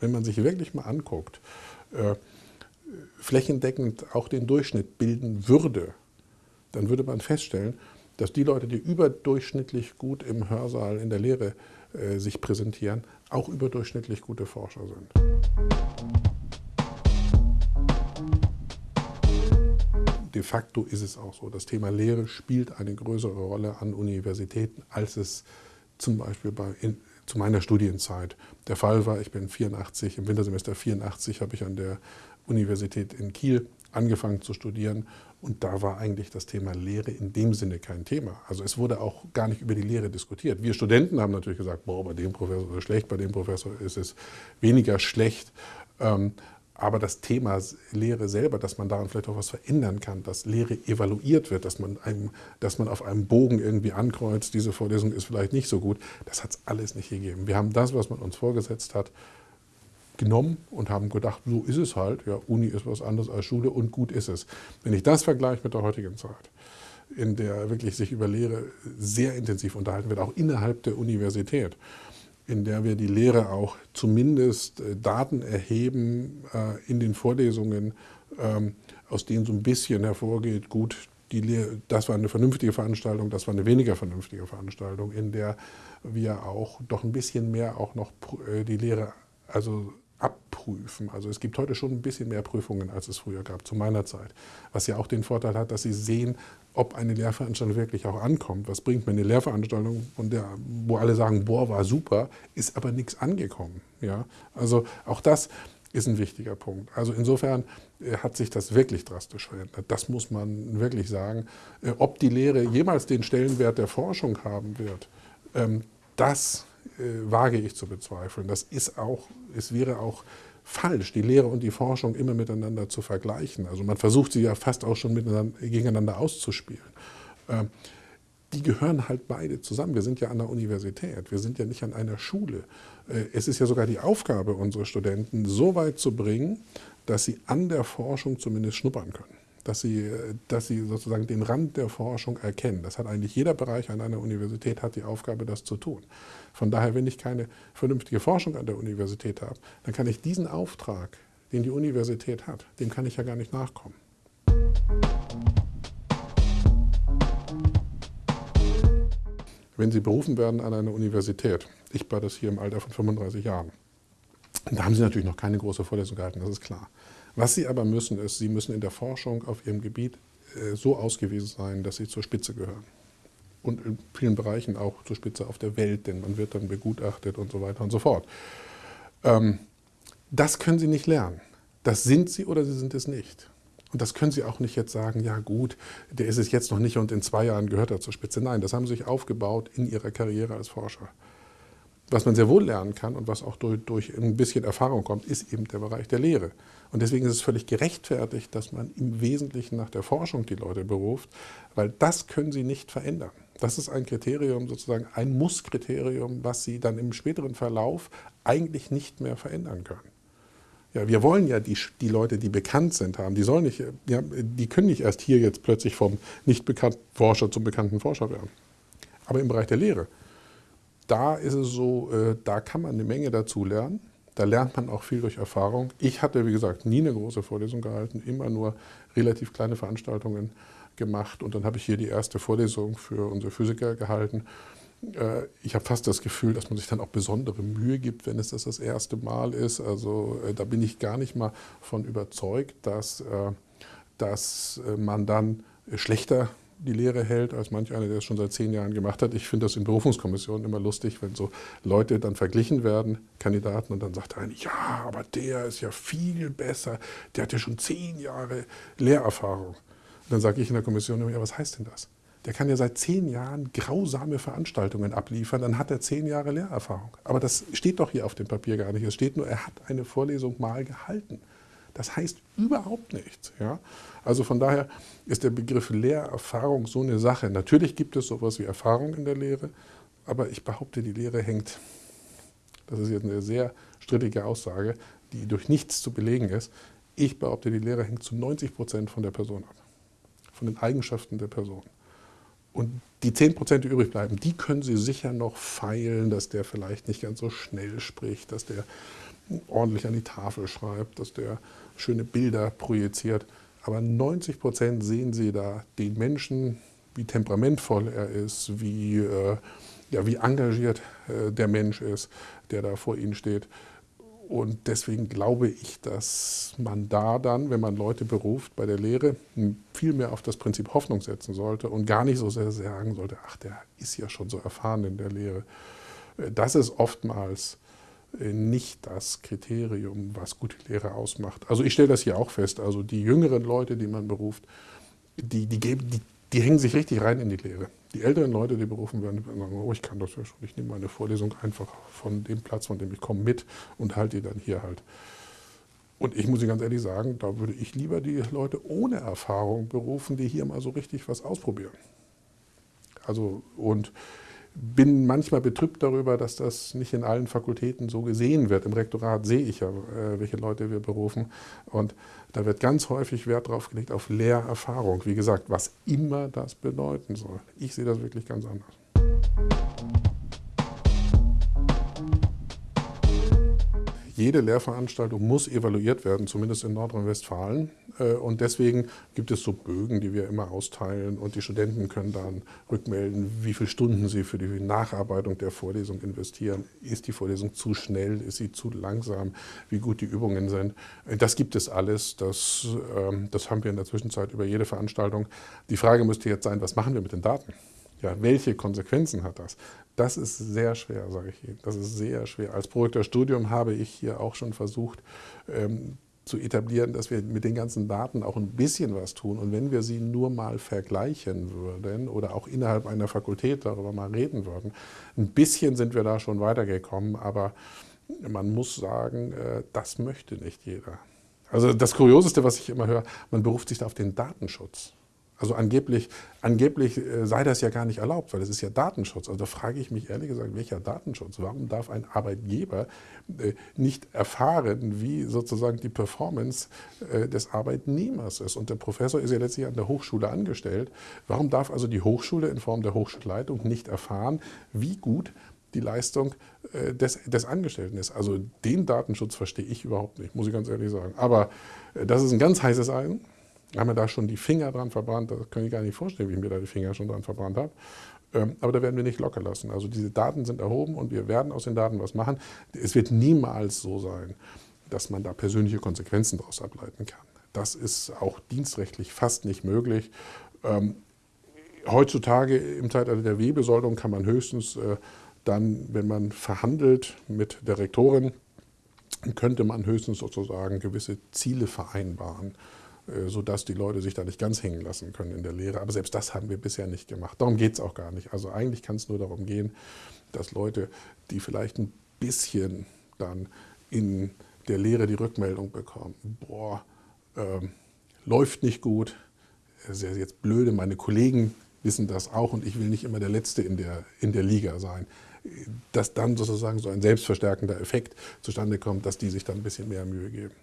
wenn man sich wirklich mal anguckt, äh, flächendeckend auch den Durchschnitt bilden würde, dann würde man feststellen, dass die Leute, die überdurchschnittlich gut im Hörsaal in der Lehre äh, sich präsentieren, auch überdurchschnittlich gute Forscher sind. De facto ist es auch so, das Thema Lehre spielt eine größere Rolle an Universitäten, als es zum Beispiel bei, in, zu meiner Studienzeit der Fall war. Ich bin 84, im Wintersemester 84 habe ich an der Universität in Kiel angefangen zu studieren und da war eigentlich das Thema Lehre in dem Sinne kein Thema. Also es wurde auch gar nicht über die Lehre diskutiert. Wir Studenten haben natürlich gesagt, boah, bei dem Professor ist es schlecht, bei dem Professor ist es weniger schlecht. Ähm, aber das Thema Lehre selber, dass man daran vielleicht auch was verändern kann, dass Lehre evaluiert wird, dass man, einem, dass man auf einem Bogen irgendwie ankreuzt, diese Vorlesung ist vielleicht nicht so gut, das hat es alles nicht gegeben. Wir haben das, was man uns vorgesetzt hat, genommen und haben gedacht, so ist es halt, ja, Uni ist was anderes als Schule und gut ist es. Wenn ich das vergleiche mit der heutigen Zeit, in der wirklich sich über Lehre sehr intensiv unterhalten wird, auch innerhalb der Universität, in der wir die Lehre auch zumindest äh, Daten erheben äh, in den Vorlesungen, ähm, aus denen so ein bisschen hervorgeht, gut, Lehre, das war eine vernünftige Veranstaltung, das war eine weniger vernünftige Veranstaltung, in der wir auch doch ein bisschen mehr auch noch äh, die Lehre also abprüfen. Also es gibt heute schon ein bisschen mehr Prüfungen, als es früher gab, zu meiner Zeit. Was ja auch den Vorteil hat, dass Sie sehen, ob eine Lehrveranstaltung wirklich auch ankommt. Was bringt mir eine Lehrveranstaltung, von der, wo alle sagen, boah, war super, ist aber nichts angekommen. Ja? Also auch das ist ein wichtiger Punkt. Also insofern äh, hat sich das wirklich drastisch verändert. Das muss man wirklich sagen. Äh, ob die Lehre jemals den Stellenwert der Forschung haben wird, ähm, das wage ich zu bezweifeln. Das ist auch, es wäre auch falsch, die Lehre und die Forschung immer miteinander zu vergleichen. Also man versucht sie ja fast auch schon miteinander, gegeneinander auszuspielen. Ähm, die gehören halt beide zusammen. Wir sind ja an der Universität, wir sind ja nicht an einer Schule. Äh, es ist ja sogar die Aufgabe unserer Studenten, so weit zu bringen, dass sie an der Forschung zumindest schnuppern können dass sie, dass sie sozusagen den Rand der Forschung erkennen. Das hat eigentlich jeder Bereich an einer Universität hat die Aufgabe, das zu tun. Von daher, wenn ich keine vernünftige Forschung an der Universität habe, dann kann ich diesen Auftrag, den die Universität hat, dem kann ich ja gar nicht nachkommen. Wenn Sie berufen werden an eine Universität, ich war das hier im Alter von 35 Jahren, da haben Sie natürlich noch keine große Vorlesung gehalten, das ist klar. Was Sie aber müssen, ist, Sie müssen in der Forschung auf Ihrem Gebiet äh, so ausgewiesen sein, dass Sie zur Spitze gehören. Und in vielen Bereichen auch zur Spitze auf der Welt, denn man wird dann begutachtet und so weiter und so fort. Ähm, das können Sie nicht lernen. Das sind Sie oder Sie sind es nicht. Und das können Sie auch nicht jetzt sagen, ja gut, der ist es jetzt noch nicht und in zwei Jahren gehört er zur Spitze. Nein, das haben Sie sich aufgebaut in Ihrer Karriere als Forscher. Was man sehr wohl lernen kann und was auch durch, durch ein bisschen Erfahrung kommt, ist eben der Bereich der Lehre. Und deswegen ist es völlig gerechtfertigt, dass man im Wesentlichen nach der Forschung die Leute beruft, weil das können sie nicht verändern. Das ist ein Kriterium, sozusagen ein Muss-Kriterium, was sie dann im späteren Verlauf eigentlich nicht mehr verändern können. Ja, wir wollen ja die, die Leute, die bekannt sind, haben. Die, sollen nicht, ja, die können nicht erst hier jetzt plötzlich vom nicht bekannten Forscher zum bekannten Forscher werden. Aber im Bereich der Lehre, da ist es so, äh, da kann man eine Menge dazu lernen. Da lernt man auch viel durch Erfahrung. Ich hatte, wie gesagt, nie eine große Vorlesung gehalten, immer nur relativ kleine Veranstaltungen gemacht. Und dann habe ich hier die erste Vorlesung für unsere Physiker gehalten. Äh, ich habe fast das Gefühl, dass man sich dann auch besondere Mühe gibt, wenn es das das erste Mal ist. Also äh, da bin ich gar nicht mal von überzeugt, dass, dass man dann schlechter die Lehre hält, als manch einer, der es schon seit zehn Jahren gemacht hat. Ich finde das in Berufungskommissionen immer lustig, wenn so Leute dann verglichen werden, Kandidaten, und dann sagt einer, ja, aber der ist ja viel besser, der hat ja schon zehn Jahre Lehrerfahrung. Und dann sage ich in der Kommission immer, ja, was heißt denn das? Der kann ja seit zehn Jahren grausame Veranstaltungen abliefern, dann hat er zehn Jahre Lehrerfahrung. Aber das steht doch hier auf dem Papier gar nicht. Es steht nur, er hat eine Vorlesung mal gehalten. Das heißt überhaupt nichts. Ja? Also von daher ist der Begriff Lehrerfahrung so eine Sache. Natürlich gibt es sowas wie Erfahrung in der Lehre, aber ich behaupte, die Lehre hängt, das ist jetzt eine sehr strittige Aussage, die durch nichts zu belegen ist, ich behaupte, die Lehre hängt zu 90 Prozent von der Person ab, von den Eigenschaften der Person. Und die 10 Prozent, die übrig bleiben, die können Sie sicher noch feilen, dass der vielleicht nicht ganz so schnell spricht, dass der ordentlich an die Tafel schreibt, dass der schöne Bilder projiziert. Aber 90 Prozent sehen Sie da den Menschen, wie temperamentvoll er ist, wie, äh, ja, wie engagiert äh, der Mensch ist, der da vor Ihnen steht. Und deswegen glaube ich, dass man da dann, wenn man Leute beruft bei der Lehre, viel mehr auf das Prinzip Hoffnung setzen sollte und gar nicht so sehr sagen sollte, ach, der ist ja schon so erfahren in der Lehre. Das ist oftmals äh, nicht das Kriterium, was gute Lehre ausmacht. Also ich stelle das hier auch fest, also die jüngeren Leute, die man beruft, die, die, geben, die, die hängen sich richtig rein in die Lehre. Die älteren Leute, die berufen werden, sagen, oh, ich kann das ja schon, ich nehme meine Vorlesung einfach von dem Platz, von dem ich komme, mit und halte die dann hier halt. Und ich muss ganz ehrlich sagen, da würde ich lieber die Leute ohne Erfahrung berufen, die hier mal so richtig was ausprobieren. Also, und bin manchmal betrübt darüber, dass das nicht in allen Fakultäten so gesehen wird. Im Rektorat sehe ich ja, äh, welche Leute wir berufen. Und da wird ganz häufig Wert drauf gelegt auf Lehrerfahrung. Wie gesagt, was immer das bedeuten soll. Ich sehe das wirklich ganz anders. Jede Lehrveranstaltung muss evaluiert werden, zumindest in Nordrhein-Westfalen. Äh, und deswegen gibt es so Bögen, die wir immer austeilen und die Studenten können dann rückmelden, wie viele Stunden sie für die Nacharbeitung der Vorlesung investieren. Ist die Vorlesung zu schnell, ist sie zu langsam, wie gut die Übungen sind. Äh, das gibt es alles, das, ähm, das haben wir in der Zwischenzeit über jede Veranstaltung. Die Frage müsste jetzt sein, was machen wir mit den Daten? Ja, welche Konsequenzen hat das? Das ist sehr schwer, sage ich Ihnen. Das ist sehr schwer. Als Studium habe ich hier auch schon versucht, ähm, zu etablieren, dass wir mit den ganzen Daten auch ein bisschen was tun. Und wenn wir sie nur mal vergleichen würden oder auch innerhalb einer Fakultät darüber mal reden würden, ein bisschen sind wir da schon weitergekommen, aber man muss sagen, äh, das möchte nicht jeder. Also das Kurioseste, was ich immer höre, man beruft sich da auf den Datenschutz. Also angeblich, angeblich äh, sei das ja gar nicht erlaubt, weil es ist ja Datenschutz. Also da frage ich mich ehrlich gesagt, welcher Datenschutz? Warum darf ein Arbeitgeber äh, nicht erfahren, wie sozusagen die Performance äh, des Arbeitnehmers ist? Und der Professor ist ja letztlich an der Hochschule angestellt. Warum darf also die Hochschule in Form der Hochschulleitung nicht erfahren, wie gut die Leistung des, des Angestellten ist. Also den Datenschutz verstehe ich überhaupt nicht, muss ich ganz ehrlich sagen. Aber das ist ein ganz heißes Eisen haben wir da schon die Finger dran verbrannt. Das kann ich gar nicht vorstellen, wie ich mir da die Finger schon dran verbrannt habe. Ähm, aber da werden wir nicht locker lassen. Also diese Daten sind erhoben und wir werden aus den Daten was machen. Es wird niemals so sein, dass man da persönliche Konsequenzen daraus ableiten kann. Das ist auch dienstrechtlich fast nicht möglich. Ähm, heutzutage im Zeitalter der Wehbesoldung kann man höchstens äh, dann, wenn man verhandelt mit der Rektorin, könnte man höchstens sozusagen gewisse Ziele vereinbaren. Äh, sodass die Leute sich da nicht ganz hängen lassen können in der Lehre. Aber selbst das haben wir bisher nicht gemacht. Darum geht es auch gar nicht. Also eigentlich kann es nur darum gehen, dass Leute, die vielleicht ein bisschen dann in der Lehre die Rückmeldung bekommen, boah, ähm, läuft nicht gut, ist ja jetzt blöde, meine Kollegen wissen das auch und ich will nicht immer der Letzte in der, in der Liga sein. Dass dann sozusagen so ein selbstverstärkender Effekt zustande kommt, dass die sich dann ein bisschen mehr Mühe geben.